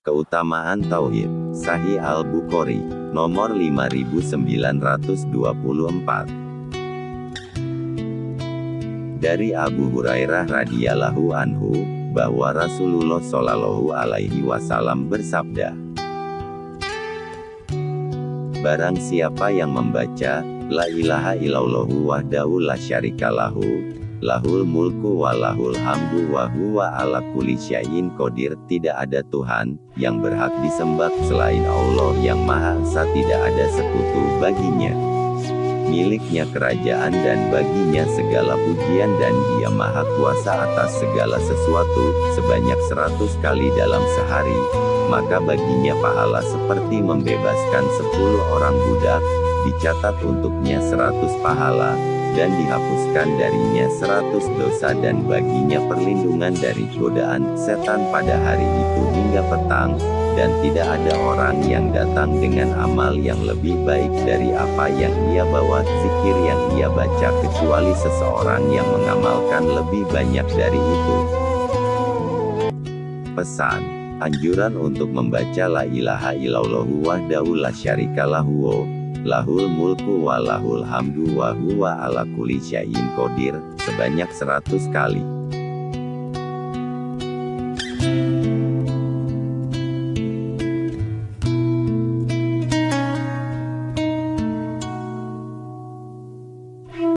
Keutamaan Tauhid, Sahih Al-Bukhari, nomor 5924. Dari Abu Hurairah radhiyallahu anhu, bahwa Rasulullah shallallahu alaihi wasallam bersabda, Barang siapa yang membaca, La ilaha illallahu wahdahu la syarikalahu, Lahul mulku wa lahul hamdu wa huwa ala kulli syai'in qadir. Tidak ada Tuhan yang berhak disembah selain Allah yang Maha Esa, tidak ada sekutu baginya. Miliknya kerajaan dan baginya segala pujian dan dia maha kuasa atas segala sesuatu, sebanyak seratus kali dalam sehari, maka baginya pahala seperti membebaskan sepuluh orang budak, dicatat untuknya seratus pahala, dan dihapuskan darinya seratus dosa dan baginya perlindungan dari godaan setan pada hari itu hingga petang, dan tidak ada orang yang datang dengan amal yang lebih baik dari apa yang ia bawa, zikir yang ia baca kecuali seseorang yang mengamalkan lebih banyak dari itu. Pesan Anjuran untuk membaca La ilaha illallahu wahdahu la syarikalahu lahul mulku wa lahul hamdu wa huwa ala kulli syai'in qadir sebanyak 100 kali.